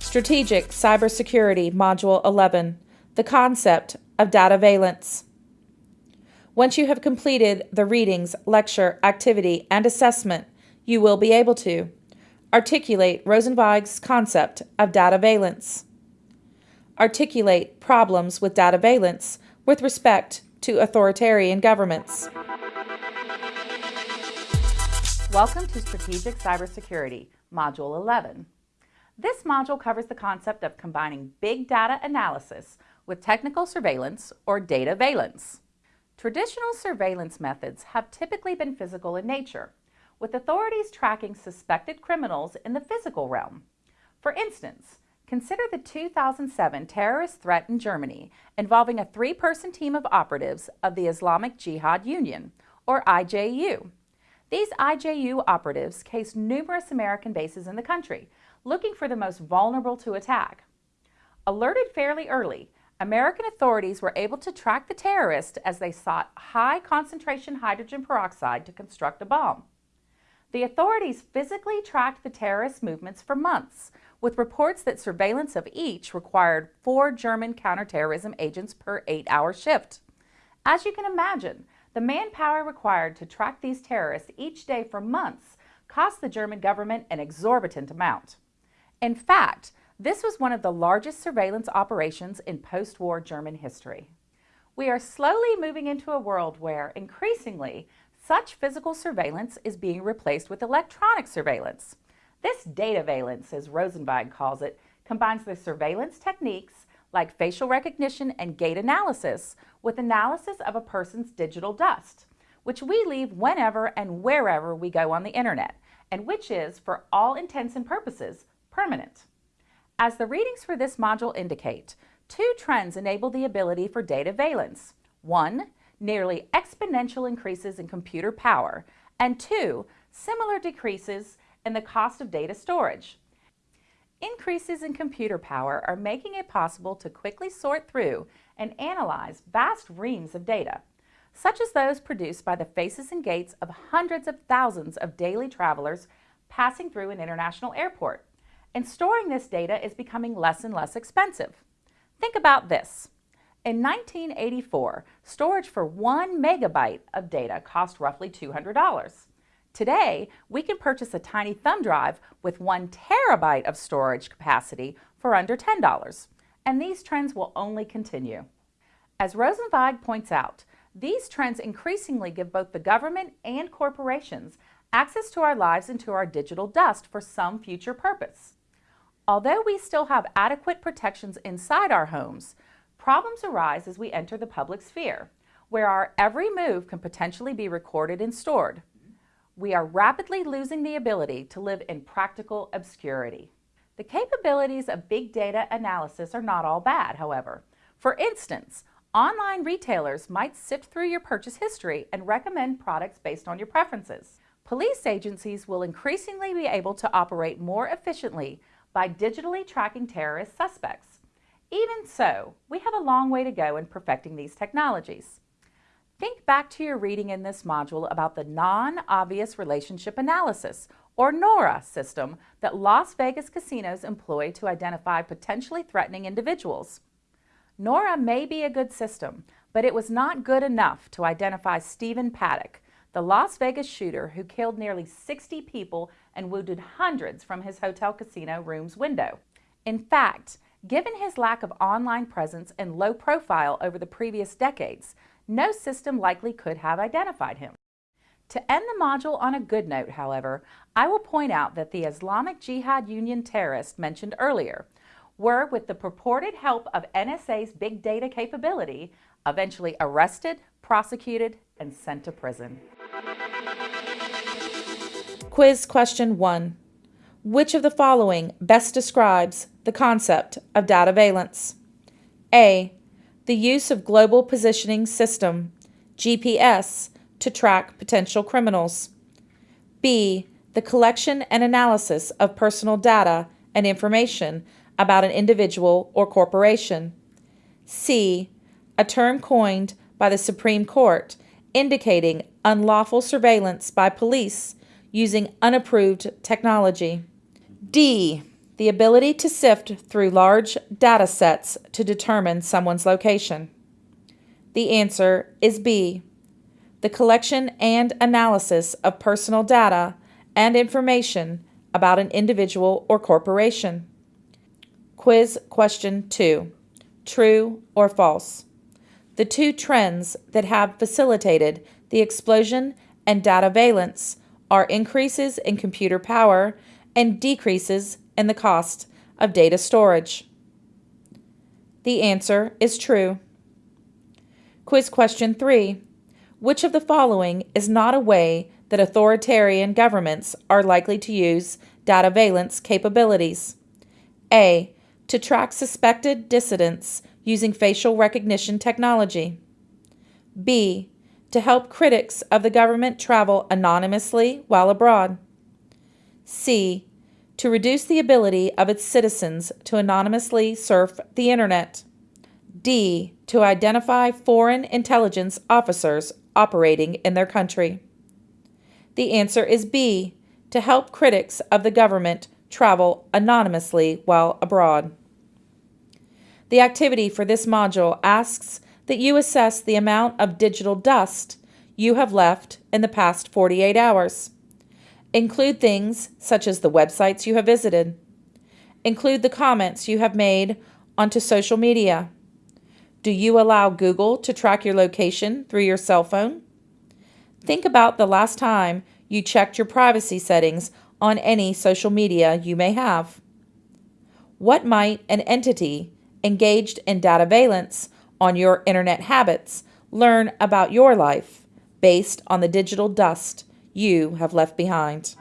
Strategic Cybersecurity Module 11 The Concept of Dataveillance. Once you have completed the readings, lecture, activity, and assessment, you will be able to articulate Rosenzweig's concept of dataveillance, articulate problems with dataveillance with respect to authoritarian governments. Welcome to Strategic Cybersecurity, Module 11. This module covers the concept of combining big data analysis with technical surveillance or dataveillance. Traditional surveillance methods have typically been physical in nature, with authorities tracking suspected criminals in the physical realm. For instance, consider the 2007 terrorist threat in Germany involving a three-person team of operatives of the Islamic Jihad Union, or IJU. These IJU operatives cased numerous American bases in the country, looking for the most vulnerable to attack. Alerted fairly early, American authorities were able to track the terrorists as they sought high concentration hydrogen peroxide to construct a bomb. The authorities physically tracked the terrorist movements for months, with reports that surveillance of each required four German counterterrorism agents per eight-hour shift. As you can imagine, the manpower required to track these terrorists each day for months cost the German government an exorbitant amount. In fact, this was one of the largest surveillance operations in post-war German history. We are slowly moving into a world where, increasingly, such physical surveillance is being replaced with electronic surveillance. This dataveillance, as Rosenzweig calls it, combines the surveillance techniques like facial recognition and gait analysis with analysis of a person's digital dust, which we leave whenever and wherever we go on the internet, and which is, for all intents and purposes, permanent. As the readings for this module indicate, two trends enable the ability for dataveillance. One, nearly exponential increases in computer power, and two, similar decreases in the cost of data storage. Increases in computer power are making it possible to quickly sort through and analyze vast reams of data, such as those produced by the faces and gaits of hundreds of thousands of daily travelers passing through an international airport and storing this data is becoming less and less expensive. Think about this. In 1984, storage for one megabyte of data cost roughly $200. Today, we can purchase a tiny thumb drive with one terabyte of storage capacity for under $10, and these trends will only continue. As Rosenzweig points out, these trends increasingly give both the government and corporations access to our lives and to our digital dust for some future purpose. Although we still have adequate protections inside our homes, problems arise as we enter the public sphere, where our every move can potentially be recorded and stored. We are rapidly losing the ability to live in practical obscurity. The capabilities of big data analysis are not all bad, however. For instance, online retailers might sift through your purchase history and recommend products based on your preferences. Police agencies will increasingly be able to operate more efficiently by digitally tracking terrorist suspects. Even so, we have a long way to go in perfecting these technologies. Think back to your reading in this module about the Non-Obvious Relationship Analysis, or NORA system that Las Vegas casinos employ to identify potentially threatening individuals. NORA may be a good system, but it was not good enough to identify Stephen Paddock, the Las Vegas shooter who killed nearly 60 people and wounded hundreds from his hotel casino room's window. In fact, given his lack of online presence and low profile over the previous decades, no system likely could have identified him. To end the module on a good note, however, I will point out that the Islamic Jihad Union terrorists mentioned earlier were, with the purported help of NSA's big data capability, eventually arrested, prosecuted, and sent to prison. Quiz question 1. Which of the following best describes the concept of dataveillance? A. The use of Global Positioning System, GPS, to track potential criminals. B. The collection and analysis of personal data and information about an individual or corporation. C. A term coined by the Supreme Court indicating unlawful surveillance by police using unapproved technology. D. The ability to sift through large data sets to determine someone's location. The answer is B. The collection and analysis of personal data and information about an individual or corporation. Quiz question 2 True or false? The two trends that have facilitated the explosion and dataveillance are increases in computer power and decreases in the cost of data storage. The answer is true. Quiz question 3. Which of the following is not a way that authoritarian governments are likely to use dataveillance capabilities? A. To track suspected dissidents using facial recognition technology. B to help critics of the government travel anonymously while abroad. C. To reduce the ability of its citizens to anonymously surf the Internet. D. To identify foreign intelligence officers operating in their country. The answer is B. To help critics of the government travel anonymously while abroad. The activity for this module asks that you assess the amount of digital dust you have left in the past 48 hours. Include things such as the websites you have visited. Include the comments you have made onto social media. Do you allow Google to track your location through your cell phone? Think about the last time you checked your privacy settings on any social media you may have. What might an entity engaged in dataveillance on your internet habits, learn about your life based on the digital dust you have left behind.